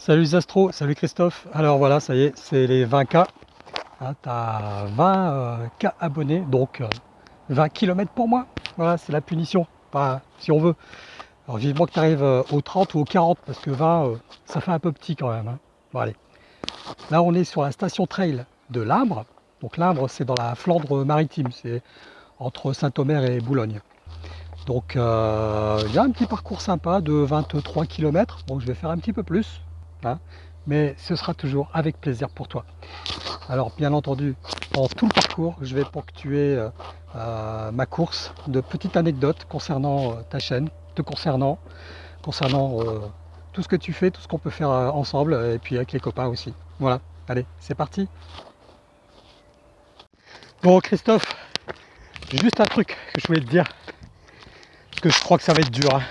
Salut Zastro, salut Christophe. Alors voilà, ça y est, c'est les 20K. Hein, tu as 20K abonnés, donc 20 euh, km pour moi. Voilà, c'est la punition, si on veut. Alors vivement que tu arrives euh, aux 30 ou aux 40, parce que 20, euh, ça fait un peu petit quand même. Hein. Bon allez. Là on est sur la station trail de Limbre. Donc Limbre c'est dans la Flandre maritime, c'est entre Saint-Omer et Boulogne. Donc il y a un petit parcours sympa de 23 km, donc je vais faire un petit peu plus, Mais ce sera toujours avec plaisir pour toi. Alors bien entendu, en tout le parcours, je vais ponctuer euh, euh, ma course de petites anecdotes concernant euh, ta chaîne, te concernant, concernant tout ce que tu fais, tout ce qu'on peut faire ensemble, et puis avec les copains aussi. Voilà, allez, c'est parti Bon Christophe, juste un truc que je voulais te dire, que je crois que ça va être dur. Hein.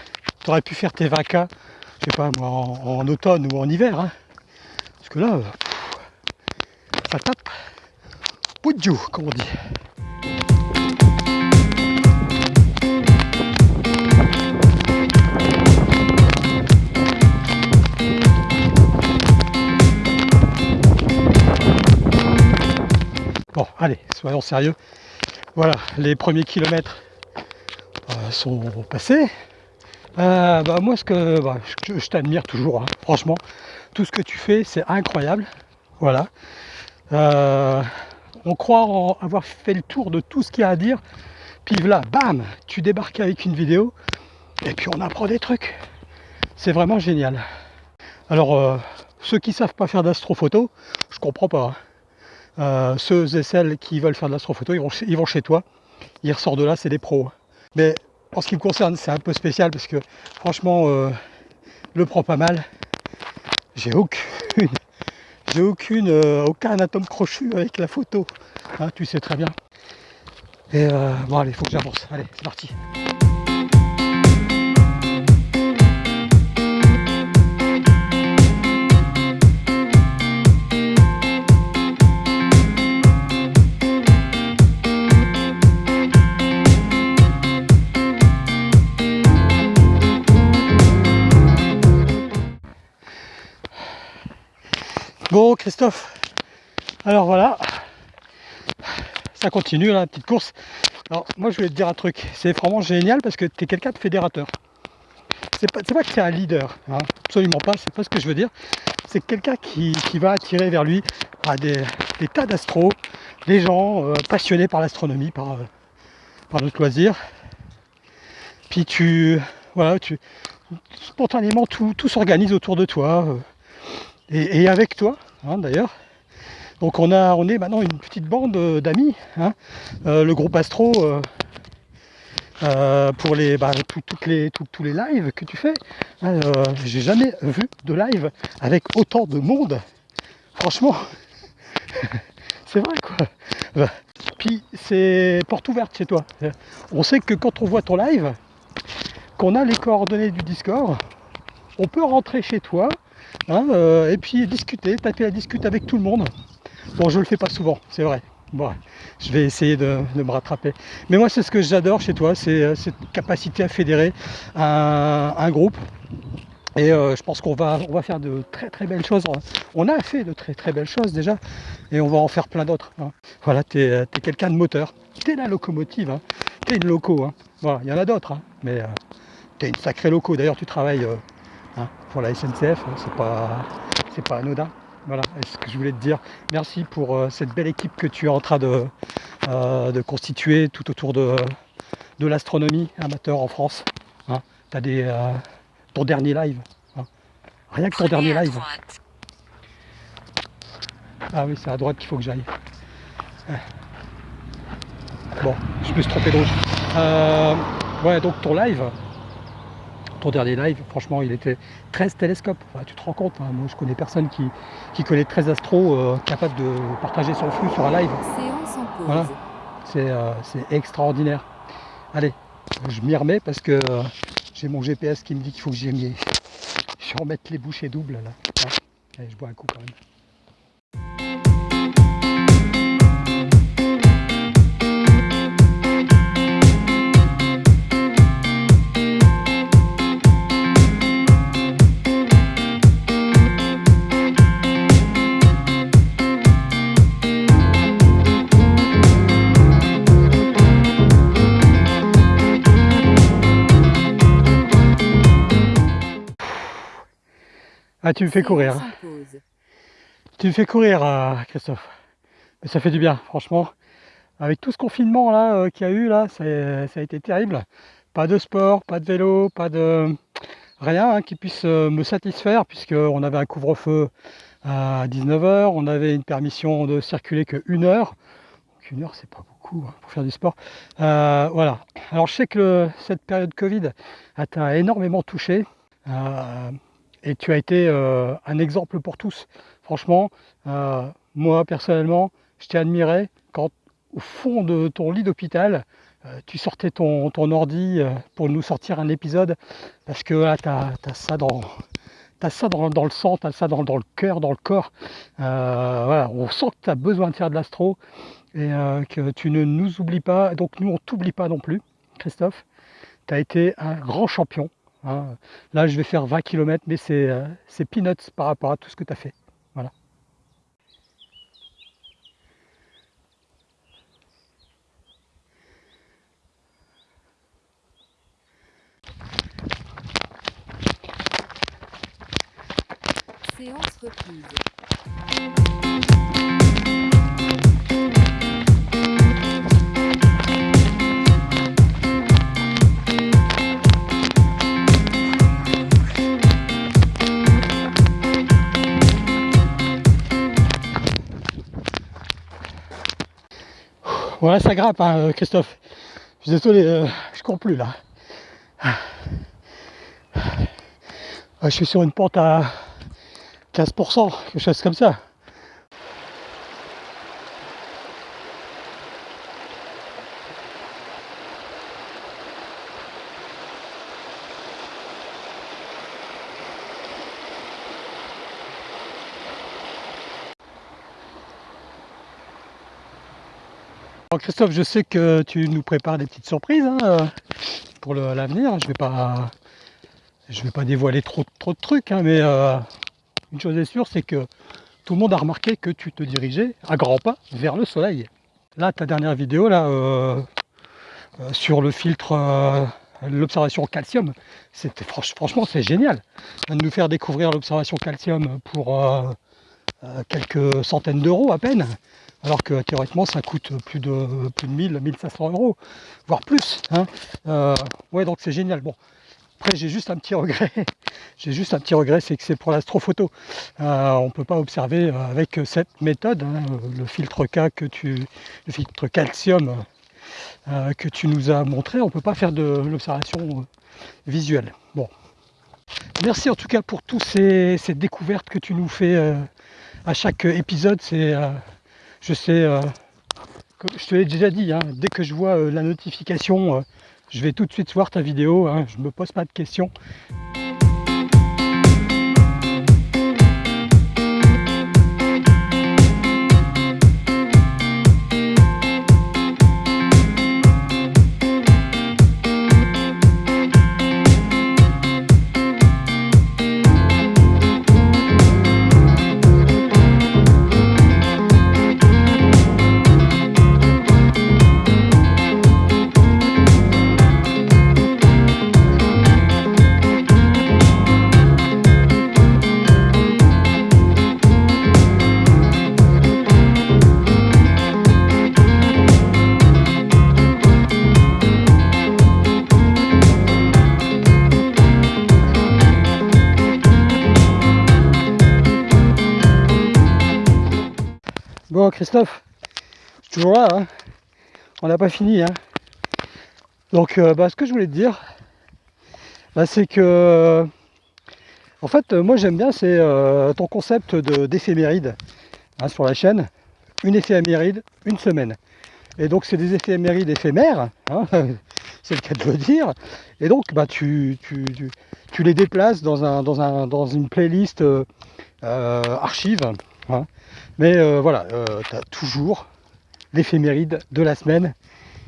Tu aurais pu faire tes 20K je pas moi, en, automne ou en hiver. Hein. Parce que là, ça tape. Poudjou, comme on dit. Bon, allez, soyons sérieux. Voilà, les premiers kilomètres euh, sont passés. Euh, bah, moi, ce que bah, je, t'admire toujours, hein. franchement, tout ce que tu fais, c'est incroyable. Voilà. Euh, on croit avoir fait le tour de tout ce qu'il y a à dire. Puis là, bam, tu débarques avec une vidéo et puis on apprend des trucs. C'est vraiment génial. Alors, euh, ceux qui savent pas faire d'astrophoto, je comprends pas. Hein. ceux et celles qui veulent faire de l'astrophoto, ils vont, ils vont chez toi. Ils ressortent de là, c'est des pros. Mais en ce qui me concerne, c'est un peu spécial parce que franchement, euh, le prend pas mal. J'ai aucune, j'ai aucune, euh, aucun atome crochu avec la photo. Hein, tu sais très bien. Et euh, bon, allez, faut que j'avance. Allez, c'est parti. Christophe, alors voilà, ça continue la petite course. Alors moi je voulais te dire un truc, c'est vraiment génial parce que tu es quelqu'un de fédérateur. C'est pas, pas que es un leader, hein. absolument pas, c'est pas ce que je veux dire. C'est quelqu'un qui, va attirer vers lui à des, tas d'astros, des gens euh, passionnés par l'astronomie, par, euh, notre loisir. Puis tu, voilà, tu, spontanément tout, s'organise autour de toi. Euh, et, avec toi hein, d'ailleurs. Donc on, a, on est maintenant une petite bande euh, d'amis, hein. euh, le groupe Astro, euh, pour les, bah, toutes les, tous les lives que tu fais. Hein, j'ai jamais vu de live avec autant de monde. Franchement, c'est vrai quoi. Puis c'est porte ouverte chez toi. On sait que quand on voit ton live, qu'on a les coordonnées du Discord, on peut rentrer chez toi, Hein, euh, et puis discuter, taper la discute avec tout le monde. Bon, je le fais pas souvent, c'est vrai. Bon, je vais essayer de, me rattraper. Mais moi, c'est ce que j'adore chez toi, c'est euh, cette capacité à fédérer un, groupe. Et euh, je pense qu'on va, faire de très très belles choses. On a fait de très très belles choses déjà. Et on va en faire plein d'autres. Hein. Voilà, tu es, quelqu'un de moteur. Tu es la locomotive. Hein. Tu es une loco. Hein. Il y en a d'autres. Mais tu es une sacrée loco. D'ailleurs, tu travailles pour la SNCF, hein, c'est pas, c'est pas anodin. Voilà, ce que je voulais te dire. Merci pour euh, cette belle équipe que tu es en train de, euh, de constituer tout autour de, de l'astronomie amateur en France. Hein. Tu as des, euh, ton dernier live. Rien que ton dernier live. Ah oui, c'est à droite qu'il faut que j'aille. Bon, je me suis trompé de route. ouais, donc ton live, ton dernier live, franchement, il était 13 télescopes. tu te rends compte, hein, moi je connais personne qui, qui connaît 13 astros euh, capable de partager son flux sur un live. Voilà, euh, c'est extraordinaire. Allez, je m'y remets parce que euh, j'ai mon GPS qui me dit qu'il faut que j'y Je vais remettre les bouchées doubles là. Allez, je bois un coup quand même. Ah, tu me fais courir. Hein. Tu me fais courir, euh, Christophe. Mais ça fait du bien, franchement. Avec tout ce confinement là euh, qu'il y a eu là, ça a été terrible. Pas de sport, pas de vélo, pas de rien hein, qui puisse euh, me satisfaire puisqu'on avait un couvre-feu à 19h, on avait une permission de circuler que une heure. Donc une heure c'est pas beaucoup hein, pour faire du sport. Voilà. Alors je sais que cette période Covid t'a énormément touché et tu as été un exemple pour tous. Franchement, moi personnellement, je t'ai admiré quand au fond de ton lit d'hôpital, euh, tu sortais ton, ordi euh, pour nous sortir un épisode parce que là, tu as, ça dans, ça dans, le sang, tu as ça dans, le cœur, dans le corps. Euh, voilà, on sent que tu as besoin de faire de l'astro et que tu ne nous oublies pas. Donc nous, on t'oublie pas non plus, Christophe. Tu as été un grand champion. Hein. Là, je vais faire 20 km, mais c'est peanuts par rapport à tout ce que tu as fait. Voilà. Séance reprise. Voilà, ça grappe, hein, euh, Christophe. Je suis désolé, euh, je cours plus là. Je suis sur une pente à 15%, quelque chose comme ça. Christophe, je sais que tu nous prépares des petites surprises hein, pour l'avenir. Je vais pas, vais pas dévoiler trop, trop de trucs, hein, mais euh, une chose est sûre, c'est que tout le monde a remarqué que tu te dirigeais à grands pas vers le soleil. Là, ta dernière vidéo euh, euh, sur le filtre, euh, l'observation calcium, c'était franchement c'est génial. De nous faire découvrir l'observation calcium pour quelques centaines d'euros à peine, alors que théoriquement ça coûte plus de plus de 1000, 1500 euros, voire plus. Hein. ouais, donc c'est génial. Bon, après, j'ai juste un petit regret. j'ai juste un petit regret, c'est que c'est pour l'astrophoto. Euh, on ne peut pas observer euh, avec cette méthode, hein, le filtre K que tu, le filtre calcium euh, que tu nous as montré, on ne peut pas faire de l'observation visuelle. Bon. Merci en tout cas pour toutes ces, découvertes que tu nous fais à chaque épisode. C'est, je sais, je te l'ai déjà dit, hein, dès que je vois la notification je vais tout de suite voir ta vidéo, hein, je ne me pose pas de questions. Christophe, toujours là, hein. on n'a pas fini. Hein. Donc euh, bah, ce que je voulais te dire, bah, c'est que en fait moi j'aime bien c'est euh, ton concept d'éphéméride hein, sur la chaîne. Une éphéméride, une semaine. Et donc c'est des éphémérides éphémères, c'est le cas de le dire. Et donc bah, tu, les déplaces dans, un, dans, un, dans une playlist euh, archive. Mais euh, voilà, euh, tu as toujours l'éphéméride de la semaine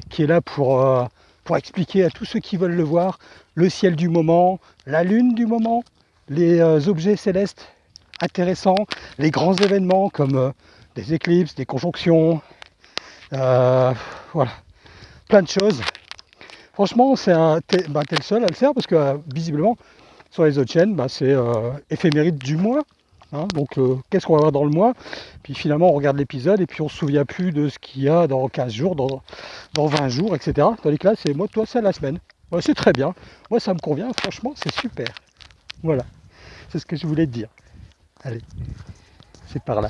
qui est là pour, euh, pour expliquer à tous ceux qui veulent le voir le ciel du moment, la lune du moment, les objets célestes intéressants, les grands événements comme des éclipses, des conjonctions, voilà, plein de choses. Franchement, c'est un, bah, le seul à le faire parce que visiblement, Sur les autres chaînes, bah, c'est éphéméride du mois. Hein. donc euh, qu'est-ce qu'on va voir dans le mois? Puis finalement on regarde l'épisode et puis on se souvient plus de ce qu'il y a dans 15 jours, dans, dans 20 jours, etc. Tandis que là c'est moi, toi c'est la semaine. c'est très bien. Moi ça me convient, franchement c'est super. Voilà. C'est ce que je voulais te dire. Allez, c'est par là.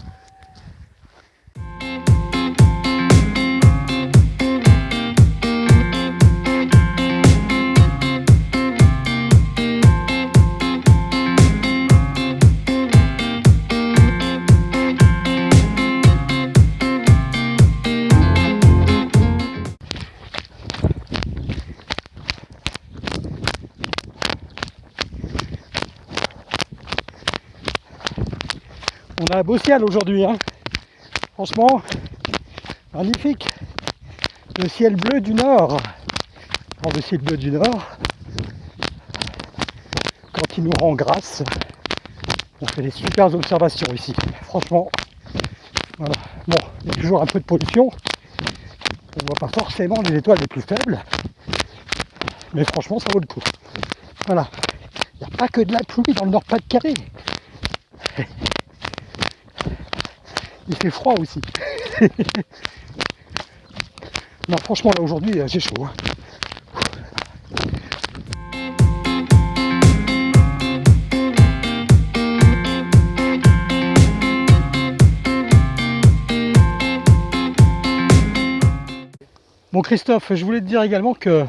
Un beau ciel aujourd'hui. Hein. Franchement, magnifique. Le ciel bleu du nord. le ciel bleu du nord, quand il nous rend grâce, on fait des super observations ici. Franchement, voilà. Bon, il y a toujours un peu de pollution. On voit pas forcément les étoiles les plus faibles. Mais franchement, ça vaut le coup. Voilà. Il n'y a pas que de la pluie dans le Nord-Pas-de-Calais. Il fait froid aussi. non, franchement, là aujourd'hui, j'ai chaud. Hein. Bon Christophe, je voulais te dire également que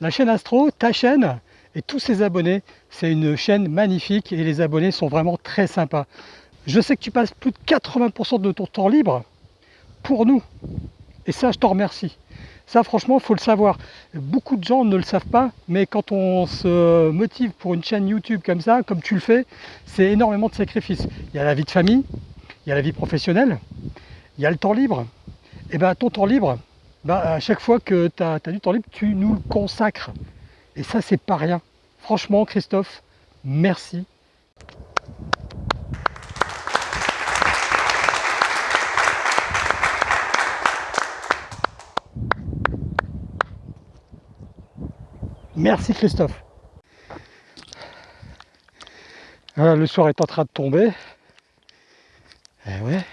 la chaîne Astro, ta chaîne, et tous ses abonnés, c'est une chaîne magnifique et les abonnés sont vraiment très sympas. Je sais que tu passes plus de 80% de ton temps libre pour nous. Et ça, je t'en remercie. Ça, franchement, il faut le savoir. Beaucoup de gens ne le savent pas, mais quand on se motive pour une chaîne YouTube comme ça, comme tu le fais, c'est énormément de sacrifices. Il y a la vie de famille, il y a la vie professionnelle, il y a le temps libre. Et bien, ton temps libre, ben, à chaque fois que tu as, du temps libre, tu nous le consacres. Et ça, c'est pas rien. Franchement, Christophe, merci. Merci Christophe. le soir est en train de tomber. Eh ouais.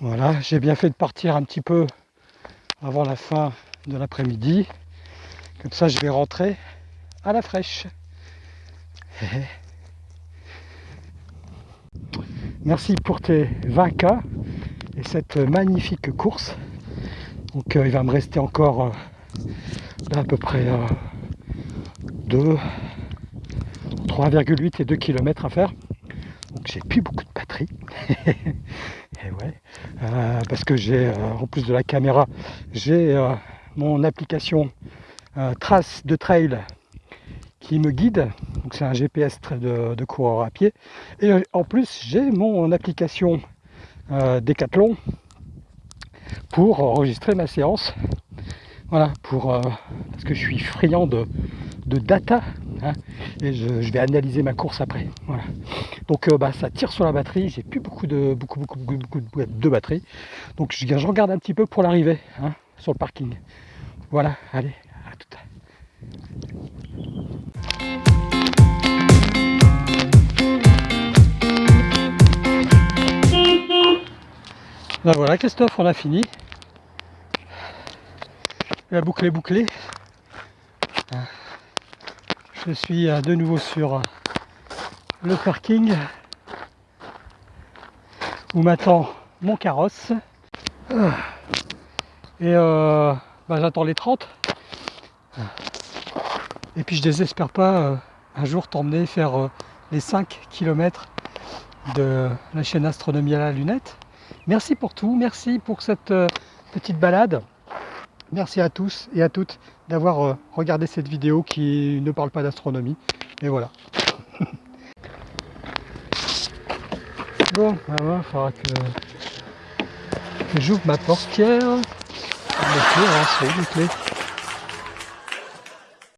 Voilà, j'ai bien fait de partir un petit peu avant la fin de l'après-midi. Comme ça, je vais rentrer à la fraîche. Eh. Merci pour tes 20K et cette magnifique course. Donc euh, il va me rester encore euh, à peu près 2, 3,8 et 2 km à faire. Donc j'ai plus beaucoup de batterie. et ouais, euh, parce que j'ai, euh, en plus de la caméra, j'ai euh, mon application trace de trail qui me guide. Donc c'est un GPS de, de, coureur à pied. Et en plus j'ai mon application Decathlon pour enregistrer ma séance voilà, pour, euh, parce que je suis friand de, data hein, et je, vais analyser ma course après. Voilà. Donc euh, bah, ça tire sur la batterie, j'ai plus beaucoup de beaucoup, beaucoup, beaucoup, de batterie. Donc je, regarde un petit peu pour l'arrivée hein, sur le parking. Voilà, allez, à tout à ben voilà Christophe, on a fini. La boucle est bouclée. Je suis euh, de nouveau sur euh, le parking où m'attend mon carrosse. Ah. Et euh, bah, j'attends les 30. Et puis je désespère pas un jour t'emmener faire les 5 km de la chaîne Astronomie à la lunette. Merci pour tout, merci pour cette petite balade. Merci à tous et à toutes d'avoir euh, regardé cette vidéo qui ne parle pas d'astronomie. Et voilà. bon, il falloir que, j'ouvre ma portière. Les clés.